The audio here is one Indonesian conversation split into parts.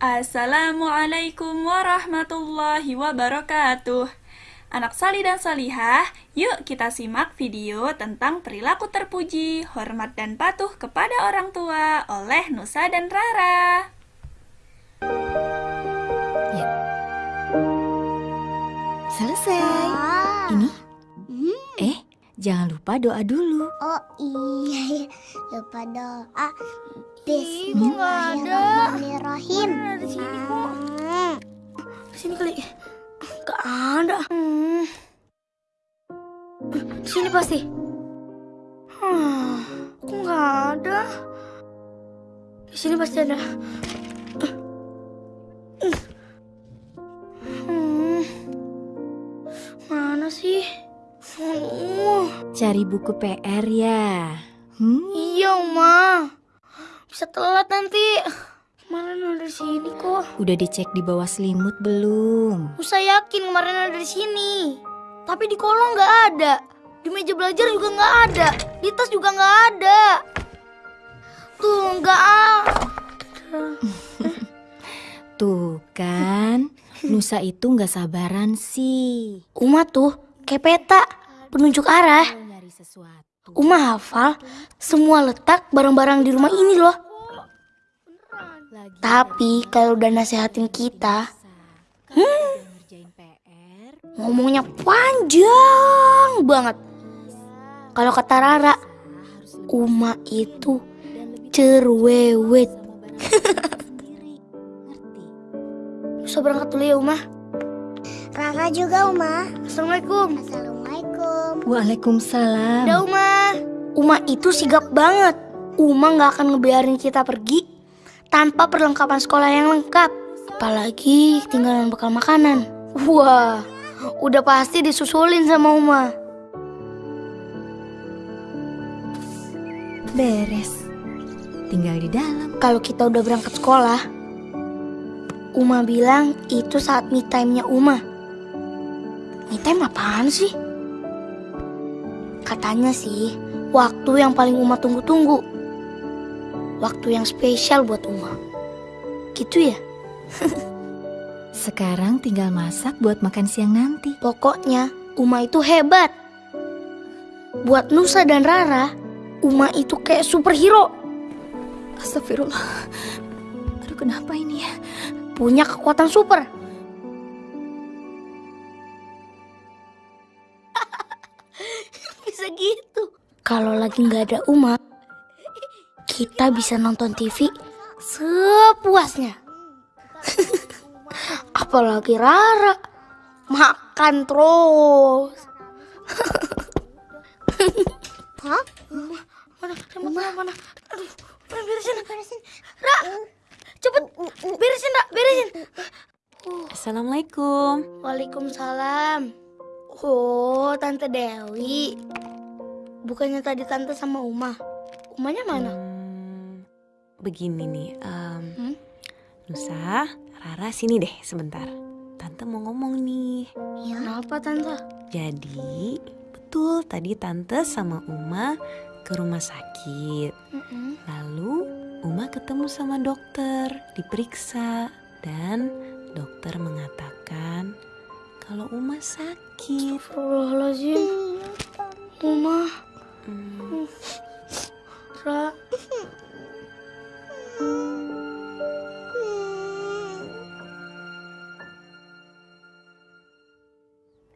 Assalamualaikum warahmatullahi wabarakatuh. Anak Sali dan Salihah, yuk kita simak video tentang perilaku terpuji, hormat dan patuh kepada orang tua oleh Nusa dan Rara. Ya. Selesai. Jangan lupa doa dulu. Oh iya, lupa doa. Bismillahirrahmanirrahim. Ada sini kok? Hmm. Sini kali. Gak ada. Hmm. Di sini pasti. Hmm. Kok nggak ada? Di sini pasti ada. Cari buku PR ya. Hmm? iya, Oma. Bisa telat nanti. Kemarin ada di sini kok. Udah dicek di bawah selimut belum? Musa yakin kemarin ada di sini. Tapi di kolong nggak ada. Di meja belajar juga nggak ada. Di tas juga nggak ada. Tuh nggak ada. Tuh kan, Nusa itu nggak sabaran sih. Uma tuh kayak peta penunjuk arah. Uma hafal semua letak barang-barang di rumah ini loh. Tapi kalau udah nasehatin kita, hmm. ngomongnya panjang banget. Kalau kata Rara, Uma itu cerewet. Bisa berangkat dulu ya Uma. Rara juga, Uma. Assalamualaikum. Assalamualaikum. Waalaikumsalam. Ada Uma. Uma itu sigap banget. Uma nggak akan ngebiarin kita pergi tanpa perlengkapan sekolah yang lengkap. Apalagi tinggalan bekal makanan. Wah, udah pasti disusulin sama Uma. Beres. Tinggal di dalam. Kalau kita udah berangkat sekolah, Uma bilang itu saat me time-nya Uma. Me time apaan sih? Katanya sih, waktu yang paling Uma tunggu-tunggu. Waktu yang spesial buat Uma. Gitu ya? Sekarang tinggal masak buat makan siang nanti. Pokoknya Uma itu hebat. Buat Nusa dan Rara, Uma itu kayak superhero. Astagfirullah. Aduh kenapa ini ya? Punya kekuatan super. Gitu. Kalau lagi nggak ada Uma, kita bisa nonton TV sepuasnya. Apalagi Rara, makan terus. Hah? Mana? Aduh, mana beresin, beresin. Ra, cepet, beresin, Ra, beresin. Assalamualaikum. Waalaikumsalam. Oh, Tante Dewi. Bukannya tadi Tante sama Uma. Umanya mana? Hmm, begini nih, em, Hmm? Nusa, Rara sini deh sebentar. Tante mau ngomong nih. Ya. Kenapa Tante? Jadi, betul tadi Tante sama Uma ke rumah sakit. Mm-mm. Lalu Uma ketemu sama dokter, diperiksa dan dokter mengatakan kalau Uma sakit. Astagfirullahaladzim. Uma, Hmm, Ra.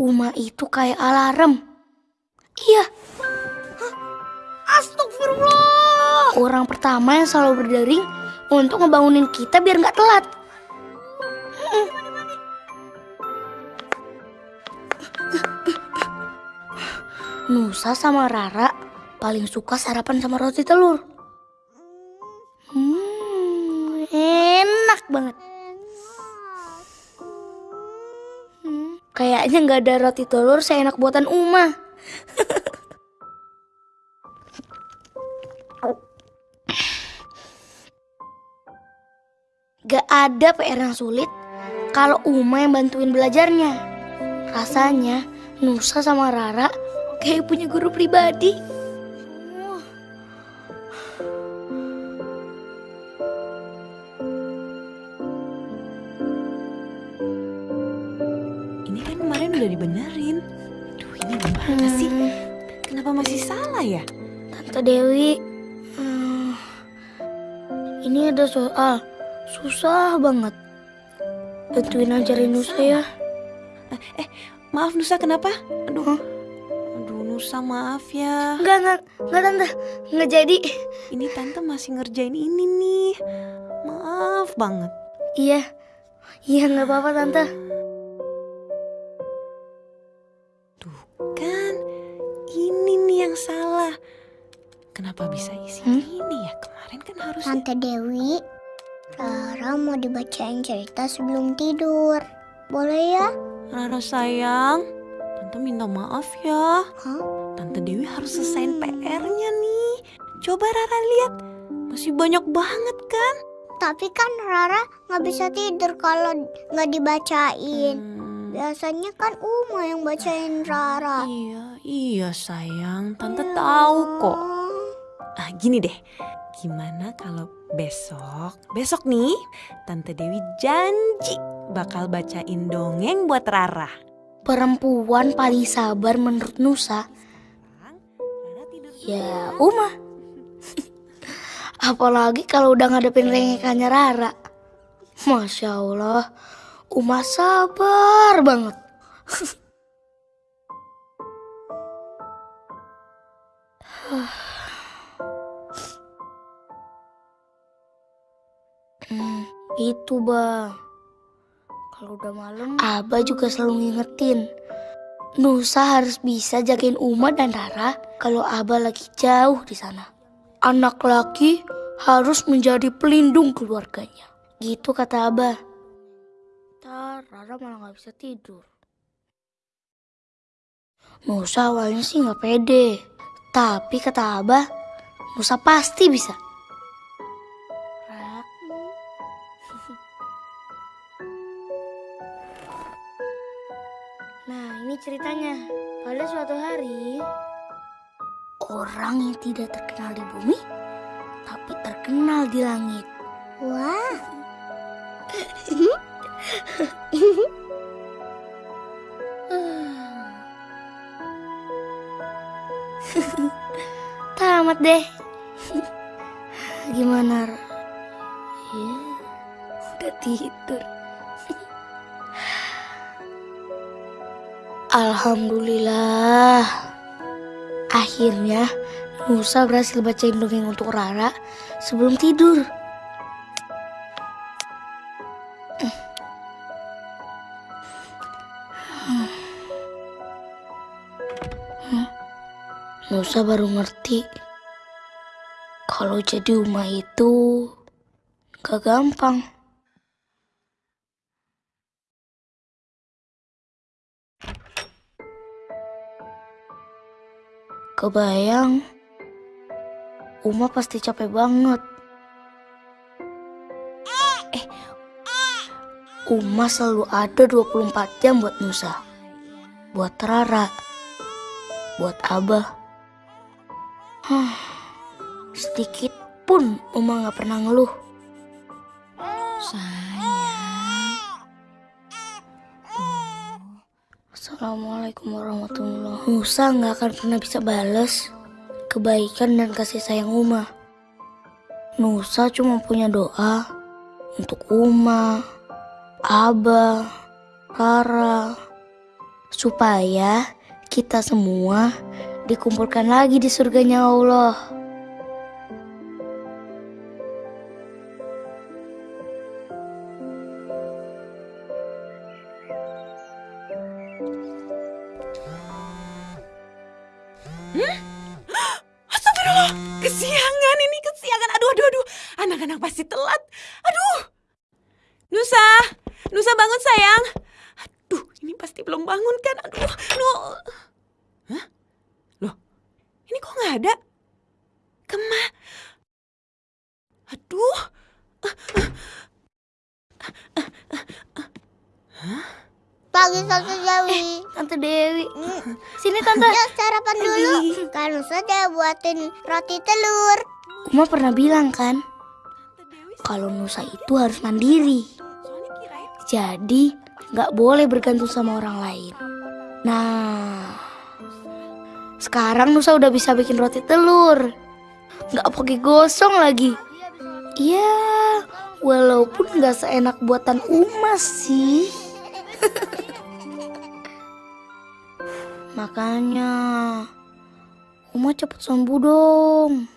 Uma itu kayak alarm. Iya. Hah? Astagfirullah. Orang pertama yang selalu berdering untuk ngebangunin kita biar nggak telat. Nusa sama Rara paling suka sarapan sama roti telur. Hmm, enak banget. Hmm, kayaknya nggak ada roti telur seenak buatan Uma. Gak ada PR yang sulit kalau Uma yang bantuin belajarnya. Rasanya Nusa sama Rara kayak punya guru pribadi. Ini kan kemarin udah dibenerin. Duh, ini gimana hmm. sih? Kenapa masih salah ya? Tante Dewi, hmm, ini ada soal susah banget. Bantuin ajarin Nusa ya. Eh, eh, maaf Nusa kenapa? Aduh. Huh? Nusa maaf ya. Enggak, enggak, enggak tante, enggak jadi. Ini tante masih ngerjain ini nih. Maaf banget. Iya, iya nggak apa-apa tante. Tuh kan, ini nih yang salah. Kenapa bisa isi Hmm? ini ya? Kemarin kan harus Tante Dewi, Rara mau dibacain cerita sebelum tidur. Boleh ya? Rara sayang, Tante minta maaf ya. Hah? Tante Dewi harus selesaiin PR-nya nih. Coba Rara lihat, masih banyak banget kan? Tapi kan Rara nggak bisa tidur kalau nggak dibacain. Hmm, Biasanya kan Uma yang bacain Rara. iya, iya sayang, Tante tahu kok. Ah, gini deh. Gimana kalau besok, besok nih, Tante Dewi janji bakal bacain dongeng buat Rara. Perempuan paling sabar menurut Nusa, ya Uma. Apalagi kalau udah ngadepin rengekannya Rara. Masya Allah, Uma sabar banget. Hmm, itu bang. Kalau udah malam, Abah juga selalu ngingetin. Nusa harus bisa jagain Uma dan Rara kalau Abah lagi jauh di sana. Anak laki harus menjadi pelindung keluarganya. Gitu kata Abah. Ntar Rara malah nggak bisa tidur. Nusa awalnya sih nggak pede. Tapi kata Abah, Nusa pasti bisa. Nah, ini ceritanya. Pada suatu hari, orang yang tidak terkenal di bumi, tapi terkenal di langit. Wah, Tamat deh. Gimana? Ya, udah tidur. Alhamdulillah. Akhirnya Nusa berhasil bacain dongeng untuk Rara sebelum tidur. Nusa baru ngerti kalau jadi Uma itu gak gampang. Kebayang, Uma pasti capek banget. Eh, Uma selalu ada 24 jam buat Nusa. Buat Rara. Buat Abah. Hah, sedikit pun Uma gak pernah ngeluh. Sayang. Assalamualaikum warahmatullahi wabarakatuh. Nusa nggak akan pernah bisa balas kebaikan dan kasih sayang Uma. Nusa cuma punya doa untuk Uma, Abah, Rara, supaya kita semua dikumpulkan lagi di surganya Allah. Nggak ada? Kema. Aduh. pagi Tante Dewi. Tante Dewi, sini Tante. Ya sarapan dulu. Kan sudah buatin roti telur. Uma pernah bilang kan, kalau Nusa itu harus mandiri. Jadi nggak boleh bergantung sama orang lain. Nah, sekarang Nusa udah bisa bikin roti telur. Nggak pakai gosong lagi. Ya, walaupun nggak seenak buatan Uma sih. Makanya, Uma cepet sembuh dong.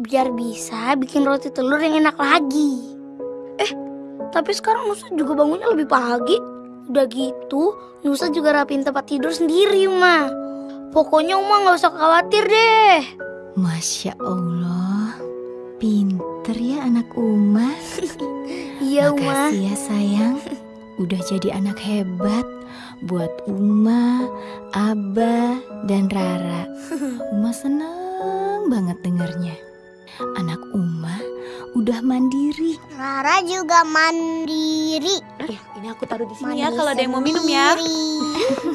Biar bisa bikin roti telur yang enak lagi. Eh, tapi sekarang Nusa juga bangunnya lebih pagi. Udah gitu, Nusa juga rapiin tempat tidur sendiri, Uma. Pokoknya Uma nggak usah khawatir deh. Masya Allah, pinter ya anak Uma. Iya, Uma. Makasih ya sayang, udah jadi anak hebat buat Uma, Abah, dan Rara. Uma seneng banget dengarnya. Anak Uma udah mandiri. Rara juga mandiri. Ya, ini aku taruh di sini Mandi ya kalau ada yang mau minum ya.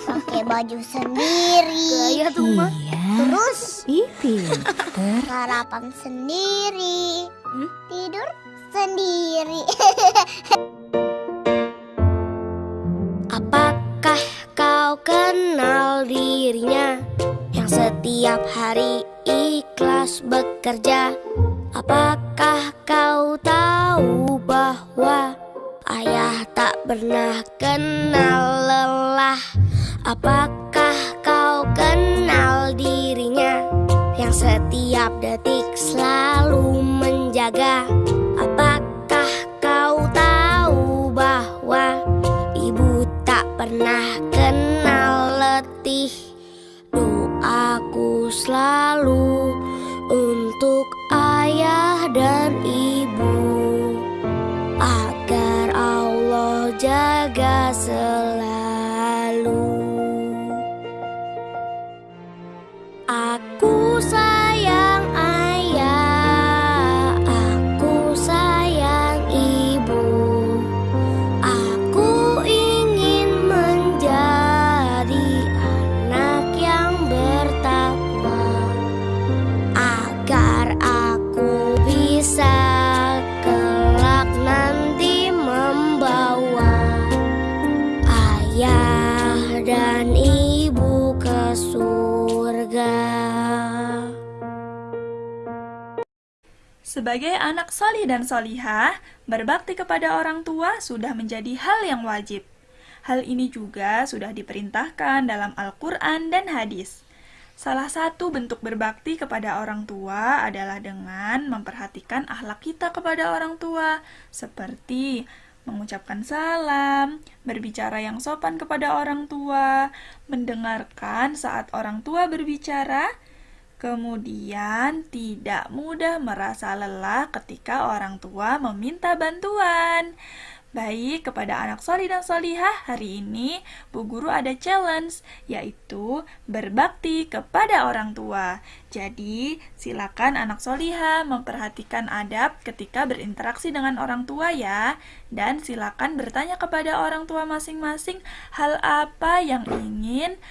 Pakai baju sendiri. Gaya tuh, Uma. Iya, Terus ih pinter. sarapan sendiri. Hmm? Tidur sendiri. Apakah kau kenal dirinya yang setiap hari ikhlas bekerja? Apakah kau tahu bahwa ayah pernah kenal lelah? Apakah kau kenal dirinya yang setiap detik selalu menjaga? Apakah kau tahu bahwa Ibu tak pernah kenal letih Doaku selalu Sebagai anak solih dan solihah, berbakti kepada orang tua sudah menjadi hal yang wajib. Hal ini juga sudah diperintahkan dalam Al-Quran dan hadis. Salah satu bentuk berbakti kepada orang tua adalah dengan memperhatikan akhlak kita kepada orang tua, seperti mengucapkan salam, berbicara yang sopan kepada orang tua, mendengarkan saat orang tua berbicara, Kemudian, tidak mudah merasa lelah ketika orang tua meminta bantuan. Baik, kepada anak soli dan solihah, hari ini Bu Guru ada challenge, yaitu berbakti kepada orang tua. Jadi, silakan anak solihah memperhatikan adab ketika berinteraksi dengan orang tua ya. Dan silakan bertanya kepada orang tua masing-masing hal apa yang ingin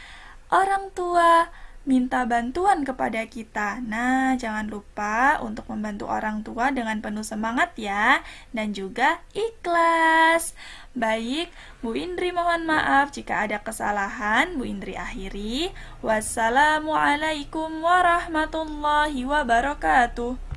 orang tua minta bantuan kepada kita. Nah, jangan lupa untuk membantu orang tua dengan penuh semangat ya, dan juga ikhlas. Baik, Bu Indri mohon maaf jika ada kesalahan. Bu Indri akhiri. Wassalamualaikum warahmatullahi wabarakatuh.